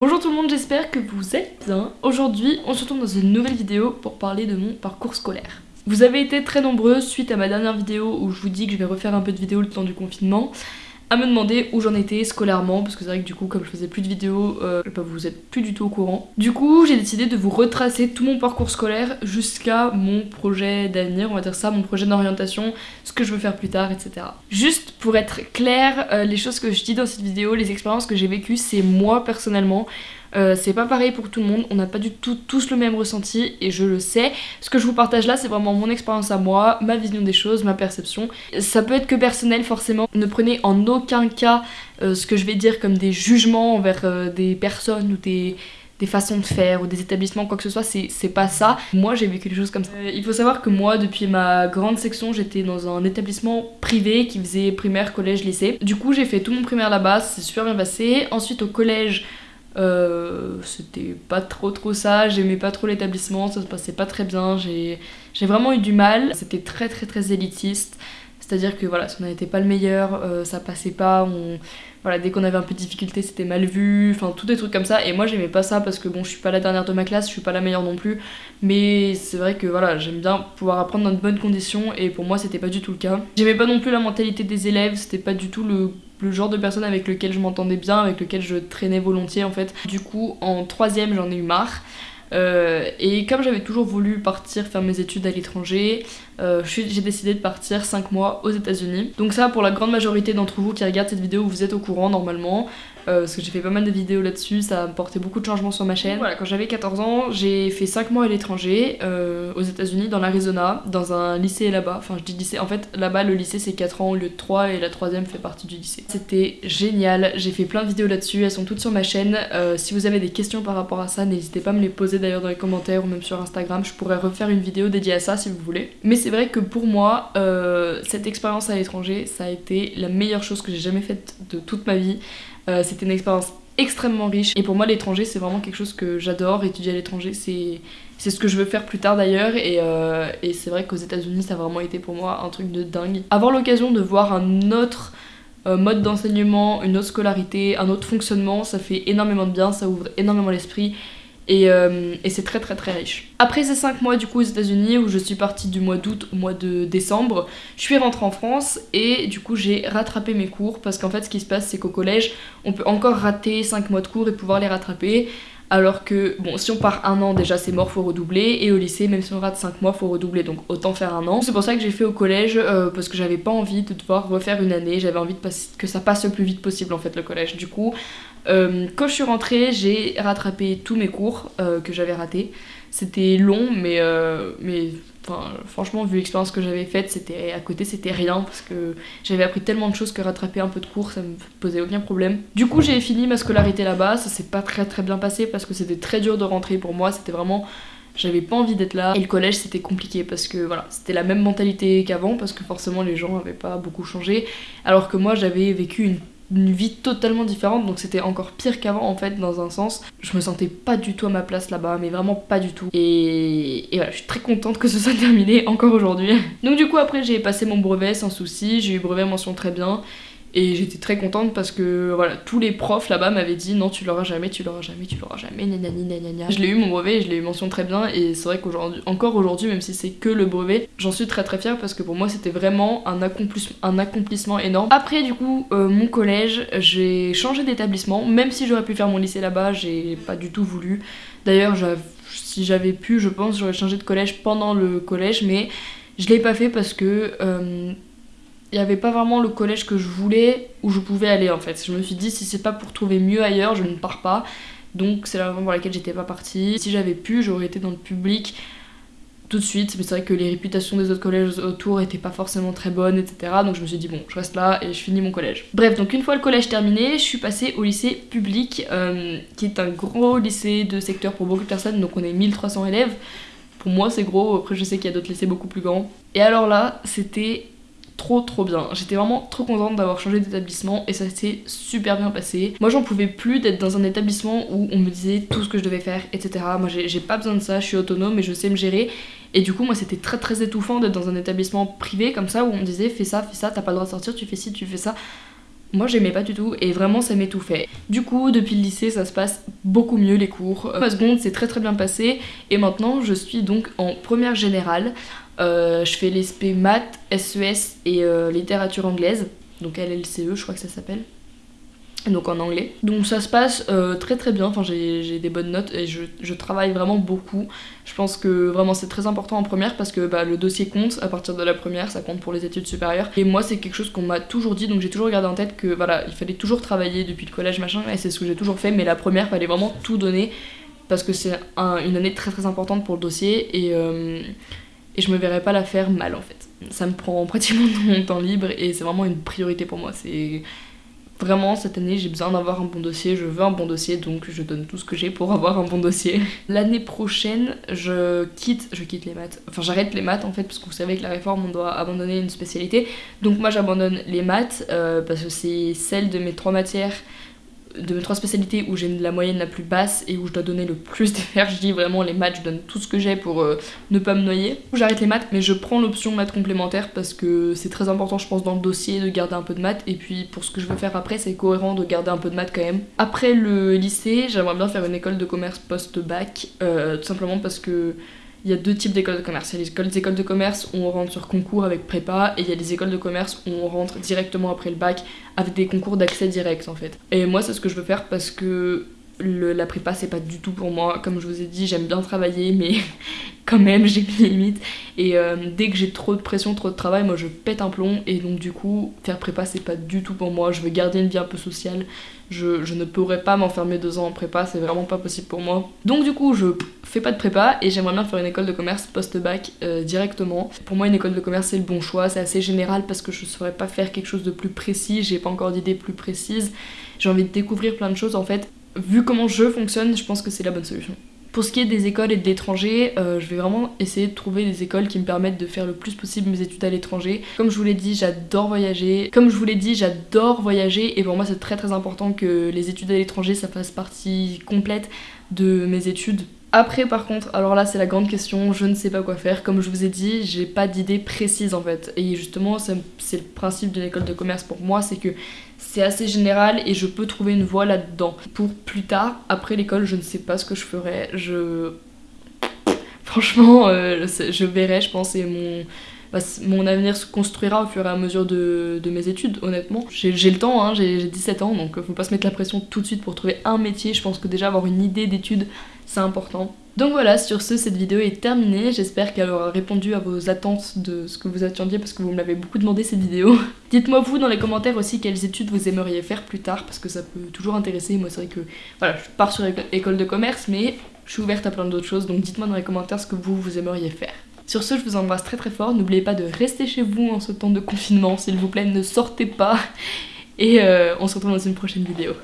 Bonjour tout le monde, j'espère que vous êtes bien. Aujourd'hui, on se retrouve dans une nouvelle vidéo pour parler de mon parcours scolaire. Vous avez été très nombreux suite à ma dernière vidéo où je vous dis que je vais refaire un peu de vidéos le temps du confinement à me demander où j'en étais scolairement parce que c'est vrai que du coup comme je faisais plus de vidéos euh, bah, vous êtes plus du tout au courant. Du coup j'ai décidé de vous retracer tout mon parcours scolaire jusqu'à mon projet d'avenir, on va dire ça, mon projet d'orientation, ce que je veux faire plus tard, etc. Juste pour être clair, euh, les choses que je dis dans cette vidéo, les expériences que j'ai vécues, c'est moi personnellement. Euh, c'est pas pareil pour tout le monde, on n'a pas du tout tous le même ressenti et je le sais. Ce que je vous partage là, c'est vraiment mon expérience à moi, ma vision des choses, ma perception. Ça peut être que personnel forcément. Ne prenez en aucun cas euh, ce que je vais dire comme des jugements envers euh, des personnes ou des, des façons de faire ou des établissements, quoi que ce soit, c'est pas ça. Moi j'ai vécu des choses comme ça. il faut savoir que moi, depuis ma grande section, j'étais dans un établissement privé qui faisait primaire, collège, lycée. Du coup, j'ai fait tout mon primaire là-bas, c'est super bien passé. Ensuite, au collège, euh, c'était pas trop trop ça, j'aimais pas trop l'établissement, ça se passait pas très bien, j'ai vraiment eu du mal, c'était très très très élitiste, c'est-à-dire que voilà, si on n'était pas le meilleur, euh, ça passait pas, on, voilà, dès qu'on avait un peu de difficulté, c'était mal vu, enfin tous des trucs comme ça. Et moi, j'aimais pas ça parce que bon, je suis pas la dernière de ma classe, je suis pas la meilleure non plus. Mais c'est vrai que voilà, j'aime bien pouvoir apprendre dans de bonnes conditions. Et pour moi, c'était pas du tout le cas. J'aimais pas non plus la mentalité des élèves, c'était pas du tout le le genre de personne avec lequel je m'entendais bien, avec lequel je traînais volontiers en fait. Du coup, en troisième, j'en ai eu marre. Euh, et comme j'avais toujours voulu partir faire mes études à l'étranger, euh, j'ai décidé de partir 5 mois aux États-Unis. Donc ça, pour la grande majorité d'entre vous qui regardent cette vidéo, vous êtes au courant normalement. Euh, parce que j'ai fait pas mal de vidéos là-dessus, ça a apporté beaucoup de changements sur ma chaîne. Voilà, quand j'avais 14 ans, j'ai fait 5 mois à l'étranger, euh, aux États-Unis, dans l'Arizona, dans un lycée là-bas. Enfin, je dis lycée, en fait, là-bas, le lycée c'est 4 ans au lieu de 3 et la troisième fait partie du lycée. C'était génial, j'ai fait plein de vidéos là-dessus, elles sont toutes sur ma chaîne. Euh, si vous avez des questions par rapport à ça, n'hésitez pas à me les poser d'ailleurs dans les commentaires ou même sur Instagram, je pourrais refaire une vidéo dédiée à ça si vous voulez. Mais c'est vrai que pour moi, cette expérience à l'étranger, ça a été la meilleure chose que j'ai jamais faite de toute ma vie. Euh, c'était une expérience extrêmement riche. Et pour moi l'étranger c'est vraiment quelque chose que j'adore. Étudier à l'étranger c'est ce que je veux faire plus tard d'ailleurs. Et, euh, et c'est vrai qu'aux états unis ça a vraiment été pour moi un truc de dingue. Avoir l'occasion de voir un autre euh, mode d'enseignement, une autre scolarité, un autre fonctionnement, ça fait énormément de bien, ça ouvre énormément l'esprit euh, et, c'est très très très riche. Après ces 5 mois du coup aux États-Unis où je suis partie du mois d'août au mois de décembre, je suis rentrée en France et du coup j'ai rattrapé mes cours parce qu'en fait ce qui se passe c'est qu'au collège on peut encore rater 5 mois de cours et pouvoir les rattraper. Alors que, bon, si on part un an, déjà c'est mort, faut redoubler. Et au lycée, même si on rate 5 mois, faut redoubler. Donc autant faire un an. C'est pour ça que j'ai fait au collège, euh, parce que j'avais pas envie de devoir refaire une année. J'avais envie que ça passe le plus vite possible en fait, le collège. Du coup, euh, quand je suis rentrée, j'ai rattrapé tous mes cours euh, que j'avais ratés. C'était long, mais, euh, mais franchement, vu l'expérience que j'avais faite, c'était à côté, c'était rien parce que j'avais appris tellement de choses que rattraper un peu de cours, ça me posait aucun problème. Du coup, j'ai fini ma scolarité là-bas. Ça s'est pas très très bien passé parce que c'était très dur de rentrer pour moi. C'était vraiment j'avais pas envie d'être là et le collège c'était compliqué parce que voilà c'était la même mentalité qu'avant parce que forcément les gens avaient pas beaucoup changé alors que moi j'avais vécu une une vie totalement différente donc c'était encore pire qu'avant en fait dans un sens. Je me sentais pas du tout à ma place là-bas mais vraiment pas du tout. Et, et voilà je suis très contente que ce soit terminé encore aujourd'hui. Donc du coup après j'ai passé mon brevet sans souci j'ai eu brevet mention très bien et j'étais très contente parce que voilà, tous les profs là-bas m'avaient dit non, tu l'auras jamais, tu l'auras jamais, tu l'auras jamais, nanani, nanana. Je l'ai eu mon brevet et je l'ai eu mention très bien. Et c'est vrai qu'aujourd'hui, encore aujourd'hui, même si c'est que le brevet, j'en suis très très fière parce que pour moi c'était vraiment un, un accomplissement énorme. Après, du coup, euh, mon collège, j'ai changé d'établissement. Même si j'aurais pu faire mon lycée là-bas, j'ai pas du tout voulu. D'ailleurs, si j'avais pu, je pense, j'aurais changé de collège pendant le collège, mais je l'ai pas fait parce que. Euh, il n'y avait pas vraiment le collège que je voulais où je pouvais aller en fait. Je me suis dit si c'est pas pour trouver mieux ailleurs, je ne pars pas. Donc c'est la raison pour laquelle j'étais pas partie. Si j'avais pu, j'aurais été dans le public tout de suite. Mais c'est vrai que les réputations des autres collèges autour étaient pas forcément très bonnes, etc. Donc je me suis dit bon, je reste là et je finis mon collège. Bref, donc une fois le collège terminé, je suis passée au lycée public, euh, qui est un gros lycée de secteur pour beaucoup de personnes. Donc on est 1300 élèves. Pour moi c'est gros, après je sais qu'il y a d'autres lycées beaucoup plus grands. Et alors là, c'était trop trop bien. J'étais vraiment trop contente d'avoir changé d'établissement et ça s'est super bien passé. Moi j'en pouvais plus d'être dans un établissement où on me disait tout ce que je devais faire, etc. Moi j'ai pas besoin de ça, je suis autonome et je sais me gérer. Et du coup moi c'était très très étouffant d'être dans un établissement privé comme ça où on me disait fais ça, fais ça, t'as pas le droit de sortir, tu fais ci, tu fais ça. Moi j'aimais pas du tout et vraiment ça m'étouffait. Du coup depuis le lycée ça se passe beaucoup mieux les cours. Ma seconde c'est très très bien passé et maintenant je suis donc en première générale. Euh, je fais l'ESP maths, SES et euh, littérature anglaise, donc LLCE je crois que ça s'appelle. Donc en anglais. Donc ça se passe euh, très très bien, enfin j'ai des bonnes notes et je, travaille vraiment beaucoup. Je pense que vraiment c'est très important en première parce que bah, le dossier compte à partir de la première, ça compte pour les études supérieures. Et moi c'est quelque chose qu'on m'a toujours dit, donc j'ai toujours gardé en tête que voilà, il fallait toujours travailler depuis le collège machin, et c'est ce que j'ai toujours fait, mais la première fallait vraiment tout donner parce que c'est une année très très importante pour le dossier. Et, et je me verrais pas la faire mal en fait. Ça me prend pratiquement mon temps libre et c'est vraiment une priorité pour moi. C'est Vraiment, cette année, j'ai besoin d'avoir un bon dossier, je veux un bon dossier, donc je donne tout ce que j'ai pour avoir un bon dossier. L'année prochaine, je quitte, je quitte les maths, enfin j'arrête les maths en fait, parce que vous savez que la réforme, on doit abandonner une spécialité. Donc moi, j'abandonne les maths, euh, parce que c'est celle de mes trois matières de mes trois spécialités où j'ai la moyenne la plus basse et où je dois donner le plus d'énergie, vraiment les maths, je donne tout ce que j'ai pour euh, ne pas me noyer. J'arrête les maths, mais je prends l'option maths complémentaire parce que c'est très important, je pense, dans le dossier de garder un peu de maths. Et puis pour ce que je veux faire après, c'est cohérent de garder un peu de maths quand même. Après le lycée, j'aimerais bien faire une école de commerce post-bac, euh, tout simplement parce que il y a deux types d'écoles de commerce. Il y a les écoles de commerce où on rentre sur concours avec prépa et il y a les écoles de commerce où on rentre directement après le bac avec des concours d'accès direct en fait. Et moi c'est ce que je veux faire parce que la prépa c'est pas du tout pour moi. Comme je vous ai dit, j'aime bien travailler mais quand même j'ai mes limites. Et euh, dès que j'ai trop de pression, trop de travail, moi je pète un plomb et donc du coup faire prépa c'est pas du tout pour moi. Je veux garder une vie un peu sociale. Je, ne pourrais pas m'enfermer deux ans en prépa, c'est vraiment pas possible pour moi. Donc du coup, je fais pas de prépa et j'aimerais bien faire une école de commerce post-bac euh, directement. Pour moi, une école de commerce c'est le bon choix, c'est assez général parce que je saurais pas faire quelque chose de plus précis, j'ai pas encore d'idées plus précises. J'ai envie de découvrir plein de choses en fait. Vu comment je fonctionne, je pense que c'est la bonne solution. Pour ce qui est des écoles et de l'étranger, euh, je vais vraiment essayer de trouver des écoles qui me permettent de faire le plus possible mes études à l'étranger. Comme je vous l'ai dit, j'adore voyager. Comme je vous l'ai dit, j'adore voyager et pour moi c'est très très important que les études à l'étranger ça fasse partie complète de mes études après par contre, alors là c'est la grande question, je ne sais pas quoi faire. Comme je vous ai dit, j'ai pas d'idée précise en fait. Et justement, c'est le principe d'une école de commerce pour moi, c'est que c'est assez général et je peux trouver une voie là-dedans. Pour plus tard, après l'école, je ne sais pas ce que je ferai. Je... Franchement, euh, je verrai, je pense, et mon bah, mon avenir se construira au fur et à mesure de, mes études, honnêtement. J'ai le temps, hein, j'ai 17 ans, donc faut pas se mettre la pression tout de suite pour trouver un métier. Je pense que déjà avoir une idée d'études, c'est important. Donc voilà, sur ce, cette vidéo est terminée. J'espère qu'elle aura répondu à vos attentes de ce que vous attendiez parce que vous me l'avez beaucoup demandé cette vidéo. Dites-moi vous dans les commentaires aussi quelles études vous aimeriez faire plus tard parce que ça peut toujours intéresser. Moi c'est vrai que voilà, je pars sur école de commerce mais je suis ouverte à plein d'autres choses donc dites-moi dans les commentaires ce que vous, vous aimeriez faire. Sur ce, je vous embrasse très très fort. N'oubliez pas de rester chez vous en ce temps de confinement, s'il vous plaît, ne sortez pas. Et euh, on se retrouve dans une prochaine vidéo.